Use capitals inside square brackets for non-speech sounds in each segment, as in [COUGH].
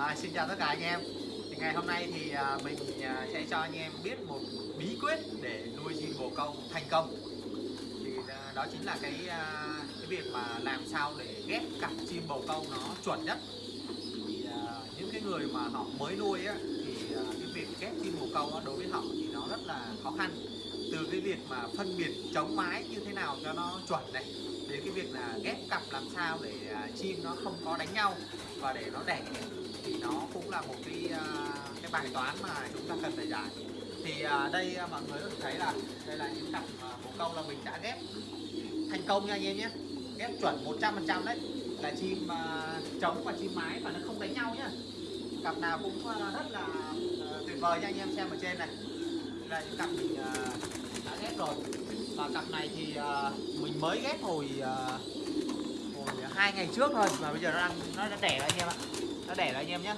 À, xin chào tất cả anh em. Thì ngày hôm nay thì à, mình à, sẽ cho anh em biết một bí quyết để nuôi chim bồ câu thành công. Thì à, đó chính là cái à, cái việc mà làm sao để ghép cặp chim bồ câu nó chuẩn nhất. Thì à, những cái người mà họ mới nuôi á thì à, cái việc ghép chim bồ câu á, đối với họ thì nó rất là khó khăn. Từ cái việc mà phân biệt chống mái như thế nào cho nó chuẩn này đến cái việc là ghép cặp làm sao để à, chim nó không có đánh nhau và để nó đẻ thì nó cũng là một cái à, cái bài toán mà chúng ta cần phải giải. Thì à, đây à, mọi người có thể thấy là đây là những cặp à, bồ câu là mình đã ghép thành công nha anh em nhé. Ghép chuẩn 100% đấy. Là chim trống và chim mái và nó không đánh nhau nhá. Cặp nào cũng rất là tuyệt vời nha anh em xem ở trên này. Đây là những cặp mình đã ghép rồi. Và cặp này thì mình mới ghép hồi hồi hai ngày trước thôi. Mà bây giờ nó đang nó đã đẻ anh em ạ nó đẻ rồi anh em nhé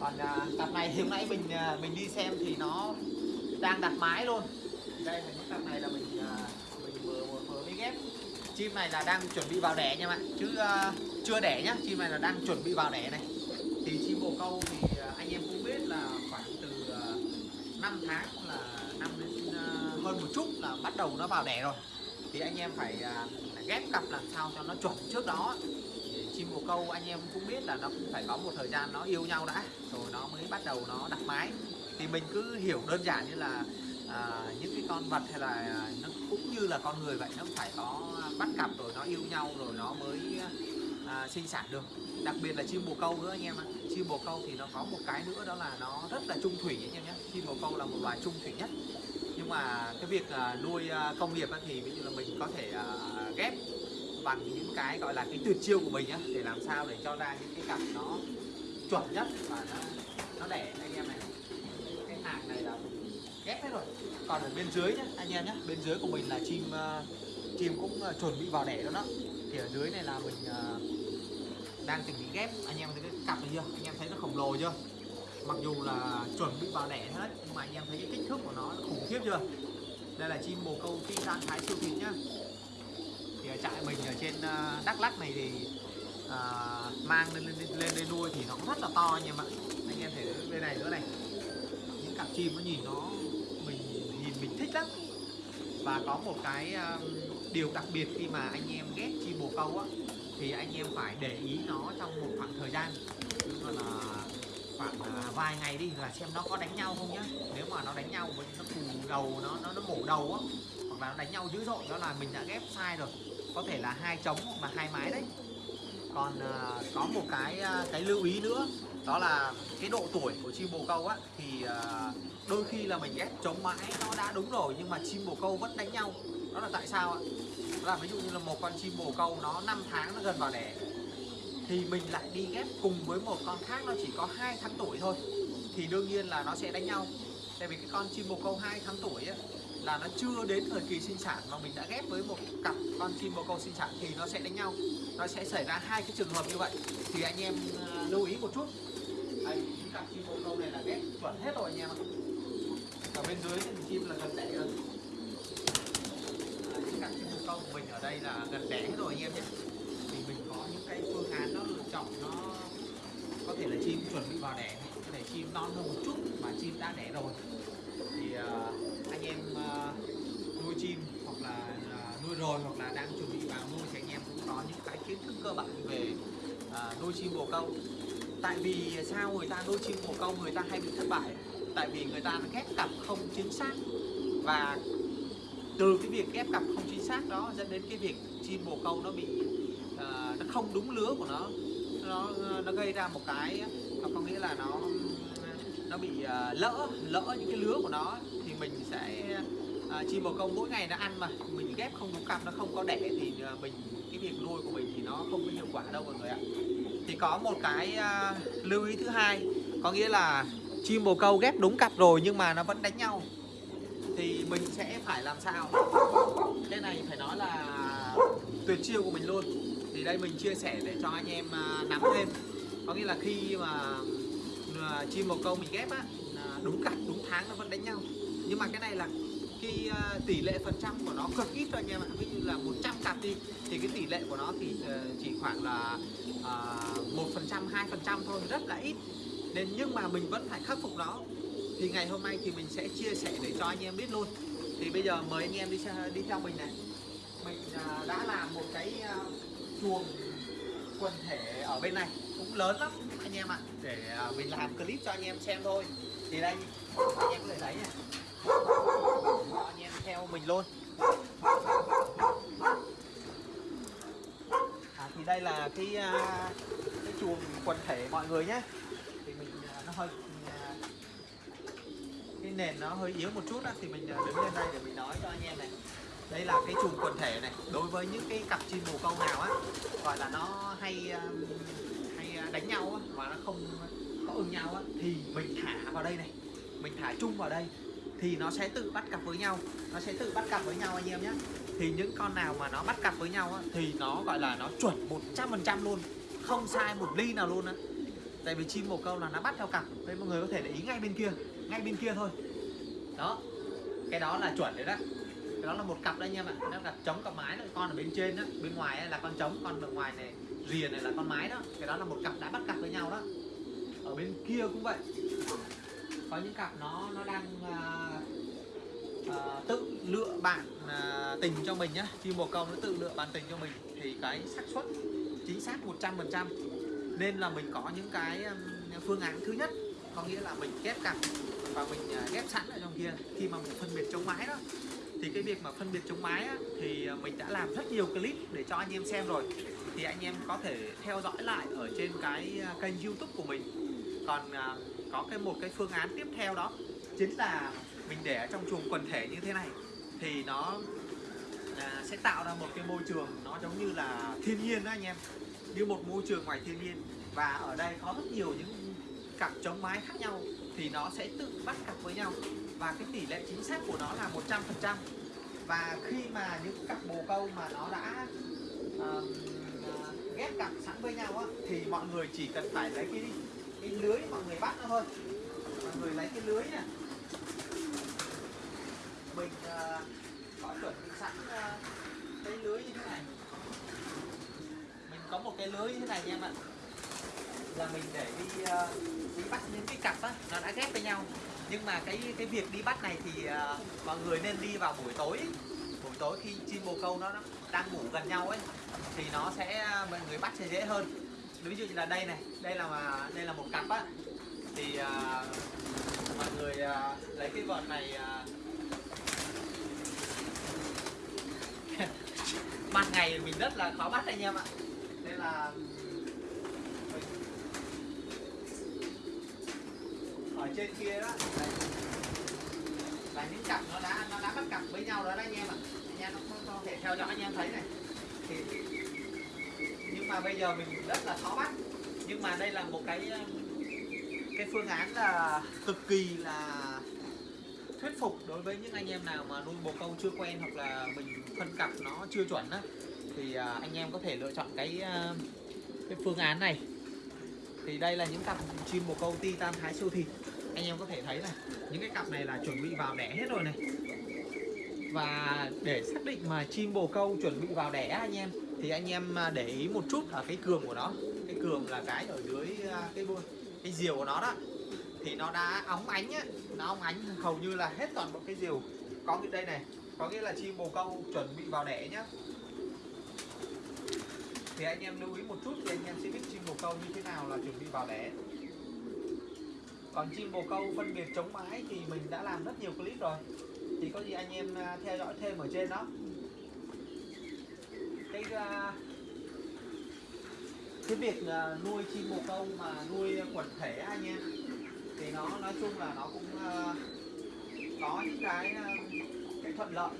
còn à, cặp này thì hôm nãy mình à, mình đi xem thì nó đang đặt mái luôn. Đây là những cặp này là mình à, mình vừa vừa, vừa mới ghép. Chim này là đang chuẩn bị vào đẻ nha bạn. Chứ à, chưa đẻ nhá. Chim này là đang chuẩn bị vào đẻ này. Thì chim bồ câu thì à, anh em cũng biết là khoảng từ à, 5 tháng là năm đến à, hơn một chút là bắt đầu nó vào đẻ rồi. Thì anh em phải à, ghép cặp làm sao cho nó chuẩn trước đó câu anh em cũng biết là nó cũng phải có một thời gian nó yêu nhau đã rồi nó mới bắt đầu nó đặt mái. Thì mình cứ hiểu đơn giản như là à, những cái con vật hay là à, nó cũng như là con người vậy nó phải có bắt cặp rồi nó yêu nhau rồi nó mới à, sinh sản được. Đặc biệt là chim bồ câu nữa anh em ạ. Chim bồ câu thì nó có một cái nữa đó là nó rất là trung thủy anh em nhé. Chim bồ câu là một loài trung thủy nhất. Nhưng mà cái việc à, nuôi à, công nghiệp á, thì ví dụ là mình có thể à, ghép bằng những cái gọi là cái tuyệt chiêu của mình nhá để làm sao để cho ra những cái cặp nó chuẩn nhất và nó nó đẻ anh em này. Cái hàng này là ghép hết rồi. Còn ở bên dưới nhá anh em nhé bên dưới của mình là chim uh, chim cũng uh, chuẩn bị vào đẻ đó đó. Thì ở dưới này là mình uh, đang chuẩn bị ghép. Anh em thấy cái cặp này chưa? Anh em thấy nó khổng lồ chưa? Mặc dù là chuẩn bị vào đẻ hết nhưng mà anh em thấy cái kích thước của nó khủng khiếp chưa? Đây là chim bồ câu phi tan thái siêu thịt nhá trại mình ở trên ờ, Đắk Lắk này thì à, mang lên, lên lên đây nuôi thì nó cũng rất là to anh em ạ. Anh em thấy bên này nữa này. Những cặp chim nó nhìn nó mình nhìn mình thích lắm. Và có một cái um, điều đặc biệt khi mà anh em ghép chim bồ câu á thì anh em phải để ý nó trong một khoảng thời gian. Gọi là khoảng à, vài ngày đi là xem nó có đánh nhau không nhá. Nếu mà nó đánh nhau với nó cù đầu nó nó nó mổ đầu á hoặc là nó đánh nhau dữ dội đó là mình đã ghép sai rồi có thể là hai trống hoặc là hai mái đấy. Còn uh, có một cái uh, cái lưu ý nữa đó là cái độ tuổi của chim bồ câu á thì uh, đôi khi là mình ghép chống mãi nó đã đúng rồi nhưng mà chim bồ câu vẫn đánh nhau. Đó là tại sao ạ? Đó là ví dụ như là một con chim bồ câu nó 5 tháng nó gần vào đẻ thì mình lại đi ghép cùng với một con khác nó chỉ có hai tháng tuổi thôi thì đương nhiên là nó sẽ đánh nhau. Tại vì cái con chim bồ câu 2 tháng tuổi ấy, là nó chưa đến thời kỳ sinh sản mà mình đã ghép với một cặp con chim bồ câu sinh sản thì nó sẽ đánh nhau. Nó sẽ xảy ra hai cái trường hợp như vậy. Thì anh em ờ, lưu ý một chút. Đây, cặp chim bồ câu này là ghép chuẩn hết rồi anh em ạ. Ở bên dưới thì chim là gần đẻ rồi. Những cặp chim bồ câu của mình ở đây là gần đẻ hết rồi anh em nhé. Thì mình có những cái phương án nó lựa chọn nó có thể là chim chuẩn bị vào đẻ. Có thể chim non hơn một chút mà chim đã đẻ rồi. À, anh em à, nuôi chim hoặc là à, nuôi rồi hoặc là đang chuẩn bị vào nuôi thì anh em cũng có những cái kiến thức cơ bản về nuôi chim bồ câu. Tại vì sao người ta nuôi chim bồ câu người ta hay bị thất bại? Tại vì người ta ghép cặp không chính xác và từ cái việc ghép cặp không chính xác đó dẫn đến cái việc chim bồ câu nó bị uh, nó không đúng lứa của nó. Nó nó gây ra một cái nó có nghĩa là nó nó bị à, lỡ lỡ những cái lứa của nó thì mình sẽ chim bồ câu mỗi ngày nó ăn mà. Mình ghép không đúng cặp nó không có đẻ thì à, mình, cái việc nuôi của mình thì nó không có hiệu quả đâu mọi người ạ. Thì có một cái à, lưu ý thứ hai, có nghĩa là chim bồ câu ghép đúng cặp rồi nhưng mà nó vẫn đánh nhau. Thì mình sẽ phải làm sao? Cái này phải nói là tuyệt chiêu của mình luôn. Thì đây mình chia sẻ để cho anh em nắm thêm. Có nghĩa là khi mà chim bồ câu mình ghép á đúng cặp đúng tháng nó vẫn đánh nhau. Nhưng mà cái này là cái ờ, tỷ lệ phần trăm của nó cực ít thôi anh em ạ. Ví dụ là 100 cặp đi, thì cái tỷ lệ của nó thì ờ, chỉ khoảng là ờ, một phần trăm, hai phần trăm thôi, rất là ít. Nên nhưng mà mình vẫn phải khắc phục nó. Thì ngày hôm nay thì mình sẽ chia sẻ để cho anh em biết luôn. Thì bây giờ mời anh em đi đi theo mình này. Mình đã làm một cái chuồng quần thể ở bên này cũng lớn lắm anh em ạ. Để à, mình làm clip cho anh em xem thôi. Thì đây anh em có thể thấy này. Anh em theo mình luôn. À, thì đây là cái à, cái chuồng quần thể mọi người nhé. Thì mình à, nó hơi cái nền nó hơi yếu một chút đó, thì mình đứng lên đây để mình nói cho anh em này đây là cái chùm quần thể này. Đối với những cái cặp chim bồ câu nào á gọi là nó hay um, hay à, đánh nhau á và nó không có ưng nhau á thì mình thả vào đây này. Mình thả chung vào đây thì nó sẽ tự bắt cặp với nhau. Nó sẽ tự bắt cặp với nhau anh em nhé thì những con nào mà nó bắt cặp với nhau á, thì nó gọi là nó chuẩn 100% luôn. Không sai một ly nào luôn á. Tại vì chim bồ câu là nó bắt theo cặp. Đây mọi người có thể để ý ngay bên kia ngay bên kia thôi. Đó. Cái đó là chuẩn đấy đó đó là một cặp đấy anh em ạ. Nó là trống cặp mái đấy con ở bên trên đó bên ngoài là con trống con ở ngoài này rìa này là con mái đó. Cái đó là một cặp đã bắt cặp với nhau đó. Ở bên kia cũng vậy. Có những cặp nó nó đang uh, uh, tự lựa bạn uh, tình cho mình nhá. Khi bồ câu nó tự lựa bạn tình cho mình. Thì cái xác suất chính xác 100% nên là mình có những cái um, phương án thứ nhất. Có nghĩa là mình ghép cặp và mình ghép sẵn ở trong kia. Khi mà mình phân biệt chống mái đó thì cái việc mà phân biệt chống mái á, thì à, mình đã làm rất nhiều clip để cho anh em xem rồi. Thì anh em có thể theo dõi lại ở trên cái à, kênh youtube của mình. Còn à, có cái một cái phương án tiếp theo đó chính là mình để ở trong chuồng quần thể như thế này. Thì nó à, sẽ tạo ra một cái môi trường nó giống như là thiên nhiên đó anh em. Như một môi trường ngoài thiên nhiên. Và ở đây có rất nhiều những cặp chống mái khác nhau. Thì nó sẽ tự bắt cặp với nhau và cái tỷ lệ chính xác của nó là 100% và khi mà những cặp bồ câu mà nó đã uh, ghép cặp sẵn với nhau á, thì mọi người chỉ cần phải lấy cái cái lưới mọi người bắt nó thôi. Mọi người lấy cái lưới nè. Mình uh, có chuẩn bị sẵn uh, cái lưới như thế này. Mình có một cái lưới như thế này nha em ạ. Là mình để đi uh, đi bắt những cái cặp á nó đã ghép với nhau nhưng mà cái cái việc đi bắt này thì uh, mọi người nên đi vào buổi tối. Buổi tối khi chim bồ câu nó đang ngủ gần nhau ấy thì nó sẽ ờ, mọi người bắt sẽ dễ hơn. Ví dụ như là đây này đây là mà đây là một cặp á. Thì uh, mọi người uh, lấy cái vợt này [LAUGHS] uh, ban ngày mình rất là khó bắt anh em ạ. Nên là ở trên kia đó. Là những cặp nó đã nó đã bắt cặp với nhau đó, đó anh em ạ. Anh em nó có thể theo dõi anh em thấy này. Thì nhưng mà bây giờ mình rất là khó bắt. Nhưng mà đây là một cái ờ, cái phương án là cực kỳ là thuyết phục đối với những anh em nào mà nuôi bồ câu chưa quen hoặc là mình phân cặp nó chưa chuẩn á. Thì ờ, anh em có thể lựa chọn cái ờ, cái phương án này. Thì đây là những cặp chim bồ câu titan thái siêu thịt anh em có thể thấy này, những cái cặp này là chuẩn bị vào đẻ hết rồi này. Và để xác định mà chim bồ câu chuẩn bị vào đẻ anh em, thì anh em à, để ý một chút ở cái cường của nó. Cái cường là cái ở dưới à, cái cái diều của nó đó. Thì nó đã óng ánh á, nó óng ánh hầu như là hết toàn bộ cái diều. Có cái đây này, có nghĩa là chim bồ câu chuẩn bị vào đẻ nhá. Thì anh em lưu ý một chút thì anh em sẽ biết chim bồ câu như thế nào là chuẩn bị vào đẻ còn chim bồ câu phân biệt chống mái thì mình đã làm rất nhiều clip rồi. Thì có gì anh em à, theo dõi thêm ở trên đó. Cái à, cái việc à, nuôi chim bồ câu mà nuôi quần thể anh em thì nó nói chung là nó cũng có những cái cái thuận lợi.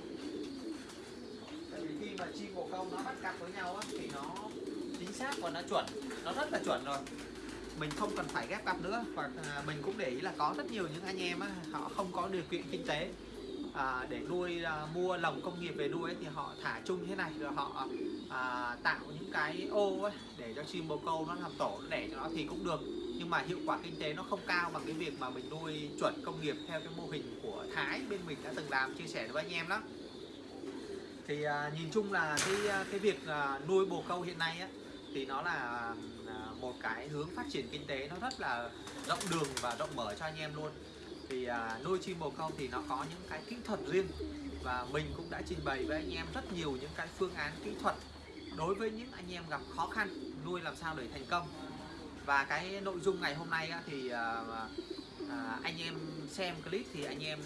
Tại vì khi mà chim bồ câu nó bắt cặp với nhau á, thì nó chính xác và nó chuẩn nó rất là chuẩn rồi mình không cần phải ghép cặp nữa. Và à, mình cũng để ý là có rất nhiều những anh em họ không có điều kiện kinh tế à, để nuôi à, mua lồng công nghiệp về nuôi ấy, thì họ thả chung thế này rồi họ à, tạo những cái ô ấy, để cho chim bồ câu nó làm tổ để cho nó thì cũng được. Nhưng mà hiệu quả kinh tế nó không cao bằng cái việc mà mình nuôi chuẩn công nghiệp theo cái mô hình của Thái bên mình đã từng làm chia sẻ với anh em đó. Thì à, nhìn chung là cái à, cái việc à, nuôi bồ câu hiện nay á thì nó là à, một cái hướng phát triển kinh tế nó rất là rộng đường và rộng mở cho anh em luôn. Thì à, nuôi chim bồ câu thì nó có những cái kỹ thuật riêng và mình cũng đã trình bày với anh em rất nhiều những cái phương án kỹ thuật đối với những anh em gặp khó khăn nuôi làm sao để thành công. Và cái nội dung ngày hôm nay á, thì à, à, anh em xem clip thì anh em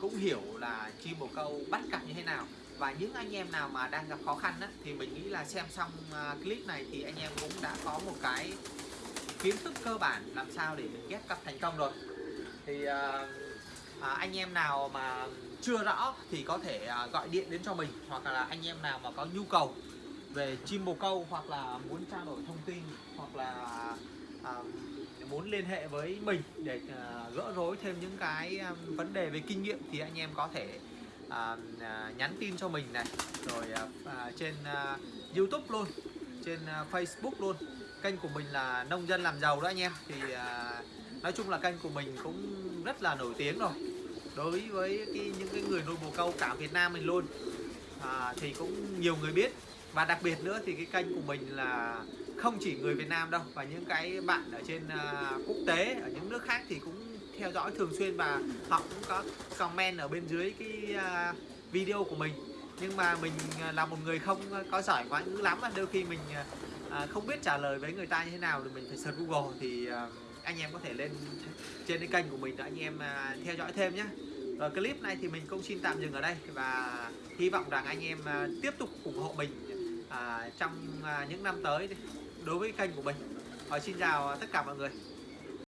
cũng hiểu là chim bồ câu bắt cặp như thế nào và những anh em nào mà đang gặp khó khăn á, thì mình nghĩ là xem xong à, clip này thì anh em cũng đã có một cái kiến thức cơ bản làm sao để mình ghép cặp thành công rồi. Thì à, à, anh em nào mà chưa rõ thì có thể à, gọi điện đến cho mình hoặc là anh em nào mà có nhu cầu về chim bồ câu hoặc là muốn trao đổi thông tin hoặc là à, muốn liên hệ với mình để à, gỡ rối thêm những cái à, vấn đề về kinh nghiệm thì anh em có thể à, à, nhắn tin cho mình này rồi à, à, trên à, YouTube luôn trên à, Facebook luôn. Kênh của mình là nông dân làm giàu đó anh em. Thì à, nói chung là kênh của mình cũng rất là nổi tiếng rồi. Đối với cái, những cái người nuôi bồ câu cả Việt Nam mình luôn. À, thì cũng nhiều người biết. Và đặc biệt nữa thì cái kênh của mình là không chỉ người Việt Nam đâu và những cái bạn ở trên à, quốc tế ở những nước khác thì cũng theo dõi thường xuyên và họ cũng có comment ở bên dưới cái à, video của mình nhưng mà mình à, là một người không có giỏi ngoại ngữ lắm đôi khi mình à, không biết trả lời với người ta như thế nào thì mình phải search Google thì anh em có thể lên trên cái kênh của mình để anh em theo dõi thêm nhé rồi clip này thì mình cũng xin tạm dừng ở đây và hy vọng rằng anh em tiếp tục ủng hộ mình trong những năm tới đối với kênh của mình. Rồi xin chào tất cả mọi người.